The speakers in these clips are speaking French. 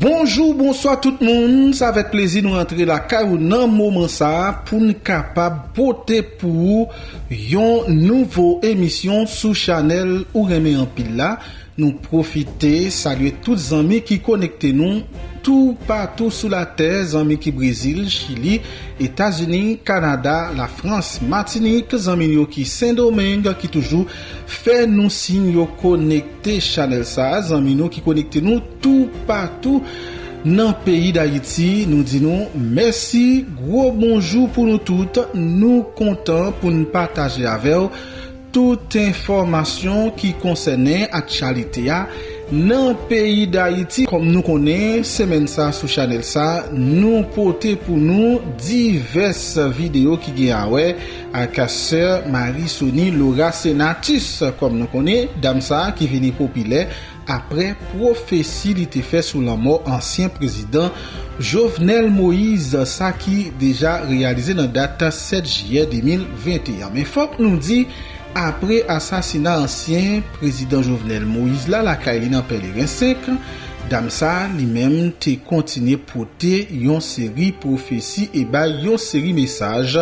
Bonjou, bonsoy tout moun, sa vek plezi nou rentre la ka ou nan mouman sa pou nou kapab pote pou yon nouvo emisyon sou chanel ou reme yon pil la. nou profite, salye tout zanmi ki konekte nou, tout patou sou la ter, zanmi ki Brazil, Chili, Etasini, Kanada, la Frans, Martinique, zanmi yo ki Saint-Domingue, ki toujou fè nou sin yo konekte chanel sa, zanmi yo ki konekte nou tout patou nan peyi d'Haïti, nou di nou mersi, gro bonjou pou nou tout, nou kontan pou nou pataje avew, tout informasyon ki konsene ak chalite ya nan peyi da iti. Kom nou konen, semen sa sou chanel sa, nou pote pou nou divers video ki gen awe ak ase Marisoni Laura Senatus. Kom nou konen, dam sa ki veni popile apre profesi li te fe sou la mor ansyen prezident Jovenel Moïse sa ki deja realize nan data 7 jye 2021. Men fok nou di, apre asasina ansyen prezident Jovenel Moïse la la kaili nan pelerin 5, Damsa li menm te kontine pote yon seri profesi e bay yon seri mesaj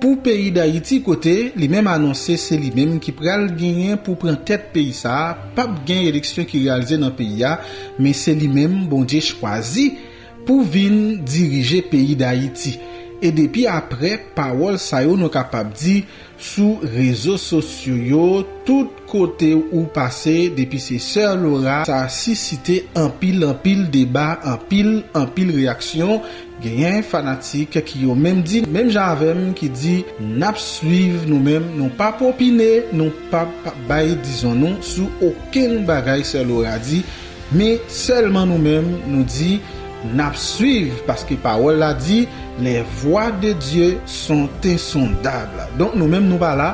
pou peyi da iti kote li menm anonse se li menm ki pral genyen pou pren tet peyi sa pap gen eleksyon ki realize nan peyi ya men se li menm bondye chwazi pou vin dirije peyi da iti. E depi apre, pawol sayo nou kapap di sou rezo sosyo yo, tout kote ou pase depi se Sir Laura sa sisite anpil anpil deba, anpil anpil reaksyon, genyen fanatik ki yo menm di, menm javem ki di, nap suiv nou menm, nou pa popine, nou pa, baye dizon nou, sou oken bagay Sir Laura di, me selman nou menm nou di, nap suiv paske parol la di le voa de Diyo son insondable. Donk nou menm nou ba la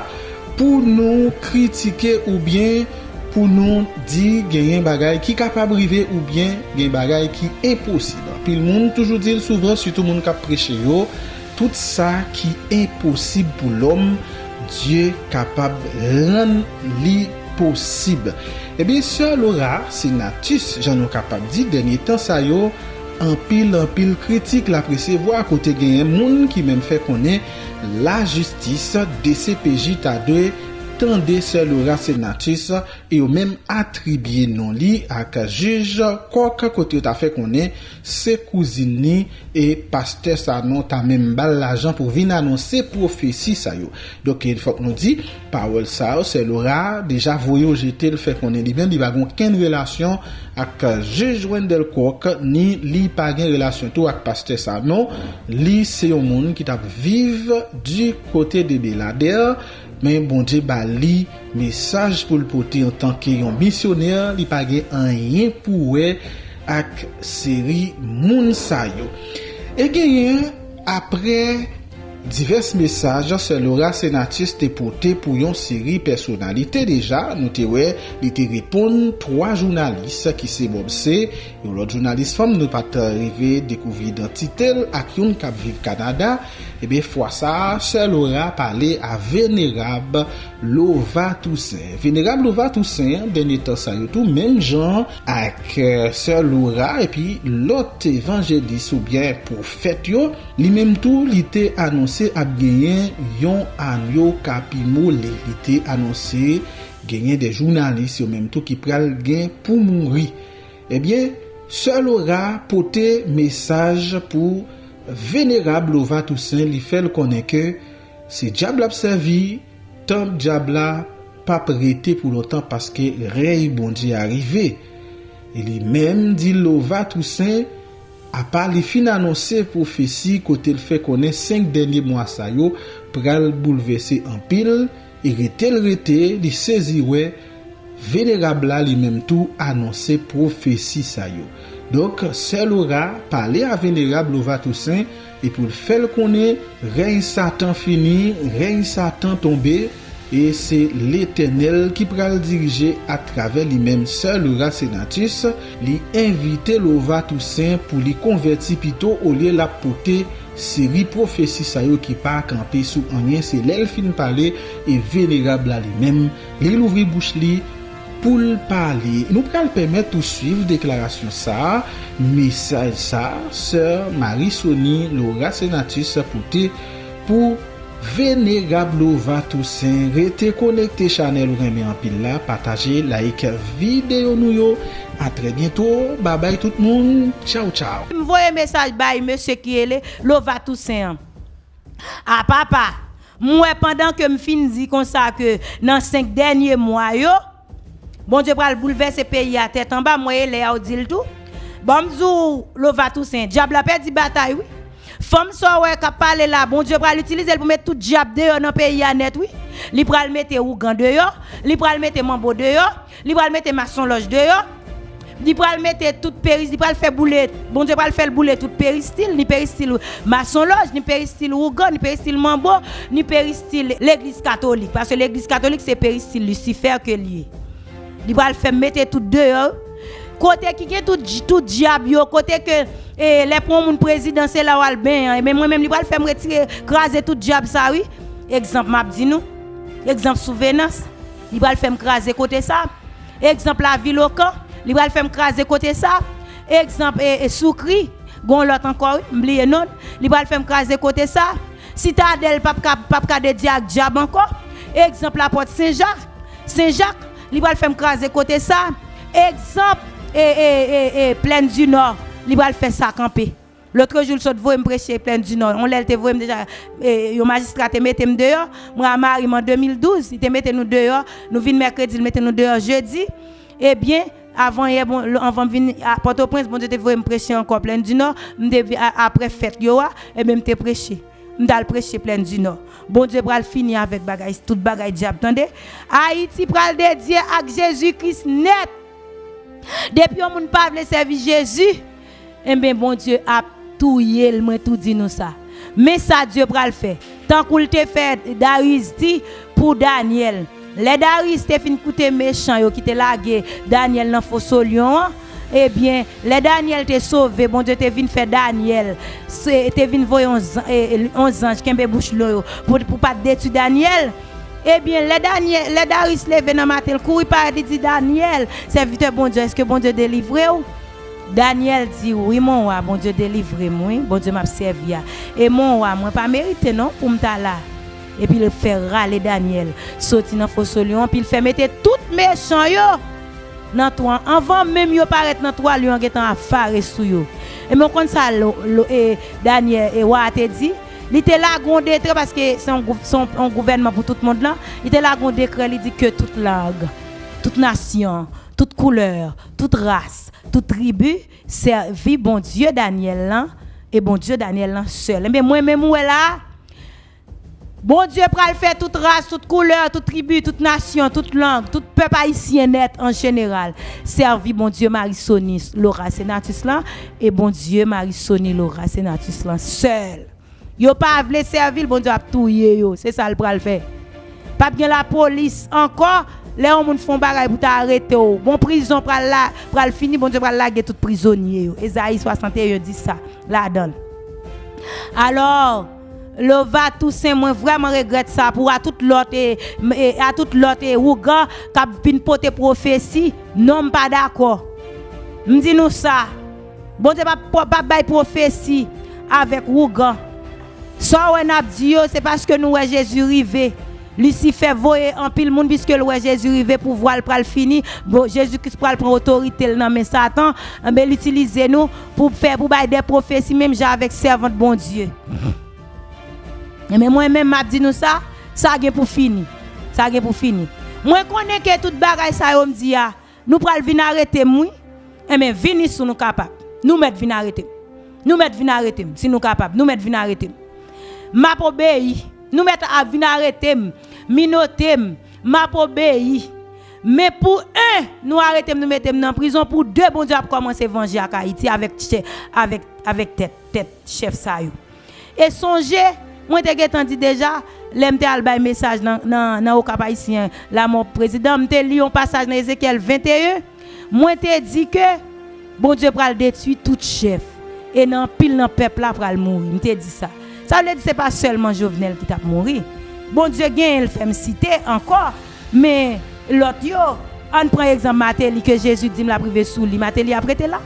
pou nou kritike ou bien pou nou di genyen bagay ki kapab rive ou bien genyen bagay ki imposib. Pil moun toujou dir souvran sütou moun kap preche yo tout sa ki imposible pou l'om Diyo kapab ren li posib. Ebi, eh sè lora, se natis jan nou kapab di denye tan sa yo anpil anpil kritik la presevo akote genyen moun ki menm fe konen la justis DCPJ ta 2 tende se ou senatis e yo menm atribye non li ak jij kok kote ou ta fe konen se kouzini e paste sa non ta menm bal la jan pou vin anonsi profesi sa yo. Dok el fok nou di, pawel sa yo se ou deja voyo jete l fe konen li ben li bagon ken relasyon ak jejwen Wendel kok ni li pa gen relasyon tou ak paste sa non, li se yo moun ki tap vive du kote de Belader men bonje ba li mesaj pou l pote an tanke yon misyoner li page an yen pou we ak seri moun sayo. E genyen apre divers mesaj se lora senatis te pote pou yon seri personalite deja nou te we li te repon 3 jounalist ki se bobse yon lot jounalist fom nou pat rive dekouvi identitel ak yon kap viv Kanada. ebe fwa sa, sel ora pale a venerab Lova Toussaint. Venerab Lova Toussaint, denye tan sa yotou, men jan ak sel ora epi lot evanjelis ou bien pou fèt yo, li menm tou li te anonsè ap genyen yon anyo kapimo li, li te anonsè genyen de jounalist yo menm tou ki pral gen pou mounri. Ebyen, eh sel ora pote mesaj pou venerab lova tousen li fel konen ke se diable ap servi, tan diable pa prete pou lotan paske rey bondi arive. E li menm di lova tousen apal li fin anonse profesi kote l fe konen 5 denye mwa sayo pral boulevese an pil, e rete l rete li seziwe Venerab la li menm tou anonse profesi sa yo. Dok, sel ou ra, pale a venerab louva tousen, e pou l fel konen, rey satan fini, rey satan tombe, e se l'Etenel ki pral dirije a trave li menm sel ou ra senatis, li invite louva tousen pou li konverti pito ou li la pote Seri profesi sayo ki pa akampe sou anyen se lel fin pale e venerab la li menm, li louvri bouch li, pou l'pale. Nou pral pemet ou suiv deklarasyon sa, misaj sa, sèr Marisoni Laura Senatus apote pou venerab va tousen, rete konekte chanel ou reme anpil la, pataje, like, videyo nou yo. A tre bientou, babay tout moun, chow chow. Mvoye mesaj bay msè Kiele, lo tousen. A ah, papa, mwen pandan ke m fin di konsa ke nan 5 denye mwa yo, bon je pral bouleverse peyi a tet anba, mwen le a ou dil tou. Bon mzou lova tousen, diab la pe di batay oui. Fom so wè kap pale la, bon Diyo pral utilize l pou met tout diap deyo nan peyi anet, oui. Li pral mette ougan deyo, li pral mette mambo deyo, li pral mette mason loj deyo, li pral mette tout peris, li pral fè boulet, bon Diyo pral fè l boulet tout peristil, ni peristil mason loj, ni peristil ougan, ni peristil mambo, ni peristil l eglis katolik. Parce l eglis katolik se peristil lucifer ke liye. Li pral fè mette tout deyo, Kote ki gen tout diab yo, kote ke le pon moun prezidanse la wal ben, men mwen men li pral fèm retire, kraze tout diab sa wi. Ekzamp map di nou, ekzamp souvenas, li pral fèm kraze kote sa. Ekzamp la vilokan, li pral fèm kraze kote sa. Ekzamp e soukri, gon lot ankor, mbli enon, li pral fèm kraze kote sa. Citadel papka de diag diab ankor. Ekzamp la pot Saint-Jacques, Saint-Jacques, li pral fèm kraze kote sa. Ekzamp, et, et, et, pleine du Nord, il va faire ça camper. L'autre jour, je vais me prêcher pleine du Nord. On l'a déjà, le magistrat te mette dehors. Moi, Marie, en 2012, il te mette nous dehors. Nous venons mercredi, il mette nous dehors jeudi. Eh bien, avant hier, bon, avant venir à Port-au-Prince, bon, je te me prêcher encore pleine du Nord. Après fête, et même te prêcher. Je prêcher pleine du Nord. Bon Dieu pral finir avec bagay, tout bagay diable. Attendez, Haïti pral dédié à Jésus-Christ net. Depuis on ne pas servir Jésus, eh bien bon Dieu a tout yel, moi tout dit nous ça. Mais ça Dieu pral faire. Tant qu'il te fait Darius dit pour Daniel. Les Darius te fin coûter méchant yo qui te lagué Daniel dans faux lion. Eh bien, les Daniel te sauvé, bon Dieu te vin faire Daniel. Te vin voyer 11 anges qui bouche pour pour pas détruire Daniel. Eh bien, les, Daniel, les Darius levé dans matin, le couru par dit Daniel, serviteur bon Dieu, est-ce que bon Dieu délivre ou? Daniel dit oui mon roi, bon Dieu délivre moi, bon Dieu m'a servi. Et mon roi, moi pas mérité non pour me là. Et puis il fait râler Daniel, sorti dans faux lion, puis il fait mettre tout méchant yo dans toi avant même yo paraître dans toi lion qui à affaire sous yo. Et mon comme ça Daniel et roi te dit il était là un décret parce que c'est un, gouvernement pour tout le monde là. Il était là un décret, il dit que toute langue, toute nation, toute couleur, toute race, toute tribu servit bon Dieu Daniel et bon Dieu Daniel là seul. Mais moi-même, où est là? Bon Dieu le faire toute race, toute couleur, toute tribu, toute nation, toute langue, tout peuple haïtien net en général. Servi bon Dieu Marie-Sonie Laura Senatus là et bon Dieu Marie-Sonie Laura Senatus là seul. Yo pas voulu servir, bon Dieu a touyer yo. C'est ça le pral faire. Pas bien la police encore, les gens font bagay pour t'arrêter. Bon prison pral la, pral fini, bon Dieu pral laguer tout prisonnier. Esaïe 61 dit ça, donne. Alors, le va Toussaint, moi vraiment regrette ça pour à toute l'autre à toute l'autre ouga qui vinn porter prophétie, non pas d'accord. Me nous ça. Bon Dieu pas pas prophétie avec ouga. Ça on a dit c'est parce que nous Jésus rivé. Lucifer voye en pile monde puisque le Jésus rivé pour voir le fini. Bon, Jésus Christ prend autorité dans mais Satan, eh l'utiliser nous pour faire pour des prophéties même avec servant bon Dieu. Mais moi même m'a dit nous ça, ça a pour fini. Ça a pour fini. Moi connais que toute bagaille ça me dit ah, nous pral venir arrêter moi. Eh mais venir si nous capable. Nous mettre venir arrêter. Nous mettre venir arrêter si nous capable. Nous mettre venir arrêter m'a obéi. Nous mettons à venir arrêter, minoter, m'a obéi. Mais pour un, nous arrêtons nous mettre en prison. Pour deux, bon Dieu a commencé à venger à Haïti avec, avec, avec tête, tête, chef. Et songez, moi j'ai entendu déjà, l'MT un message dans dans au cap haïtien, la mon président, m'te lu un passage dans Ézéchiel 21. Moi t'ai dit que bon Dieu pral détruire tout chef et dans pile dans peuple là pral mourir. M'te dit ça. Ça veut dire que ce n'est pas seulement Jovenel qui t'a mouru. Bon Dieu, il fait me citer encore, mais l'autre, On prend exemple Matéli que Jésus dit la privé sous lui. Matéli a prêté là.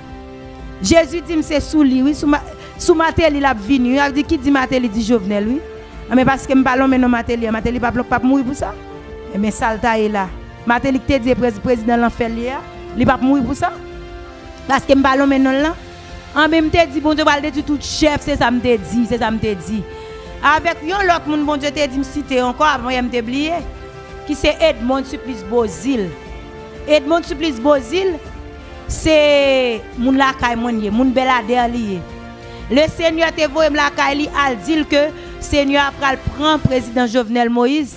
Jésus dit c'est sous lui, oui, sous, Sou Mateli la vini, a di ki di Mateli di Jovenel, oui. Ame paske m balon menon Mateli, Mateli pa blok pap moui pou sa. Eme eh, salta e la. Mateli ki te di prezident lan fel li ya, li pap moui pou sa. Paske m balon menon lan. Ame ah, m te di, bon dieu balde tu tout chef, se sa m te di, se sa m te di. Avek yon lot moun bon dieu te di m site anko, avon yon m te bliye. Ki se Edmond Supplice Bozil. Edmond Supplice Bozil, se moun lakay mwenye, moun belader liye. Le Seigneur te la kay li al dit que Seigneur pral prend président Jovenel Moïse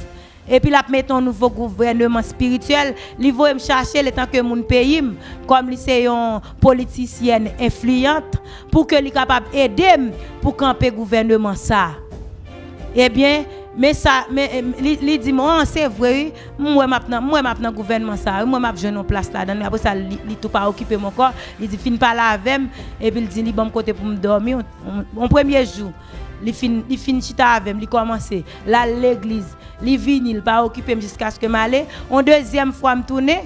et puis la mettre un nouveau gouvernement spirituel, li voye me chercher le temps que moun pays comme li c'est une politicienne influente pour que li capable aider pour camper gouvernement ça. Eh bien, mais ça mais il dit moi c'est vrai moi maintenant moi maintenant gouvernement ça moi m'a jeune en place là dedans après ça il tout pas occupé mon corps. Il dit fin pas là avec et puis il dit il bon côté pour me dormir. Mon premier jour il fin il fin chita avec il commencer là l'église il vini il pas occupé jusqu'à ce que m'aller en deuxième fois me tourner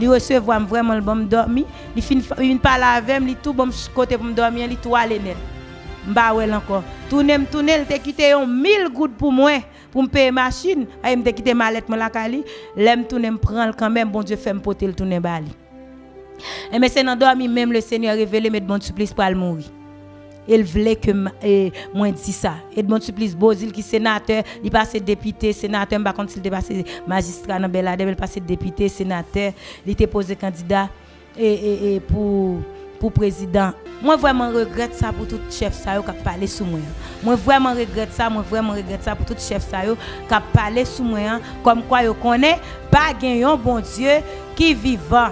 il recevoir vraiment le bon dormir il fin il pas là avec il tout bon côté pour me dormir il tout aller net Mba wel encore. Tourner me tourner, il te quitté 1000 gouttes pour moi pour me payer machine, ay me quitté ma lettre la kali, l'aime tourner me prendre quand même bon Dieu fait me porter le tourner bali. Et mais c'est dans même le Seigneur révélé mais bon supplice pour mourir. Il voulait que moi dis ça. Edmond Supplice Bozil qui sénateur, il passé député, sénateur, par contre il passé magistrat dans Belade, il passé député, sénateur, il était posé candidat et, et, et pour pour président. Moi vraiment regrette ça pour tout chef ça qui a parlé sous moi. Moi vraiment regrette ça, moi vraiment regrette ça pour tout chef ça qui a parlé sous moi comme quoi yo connaît pas un bon Dieu qui vivant.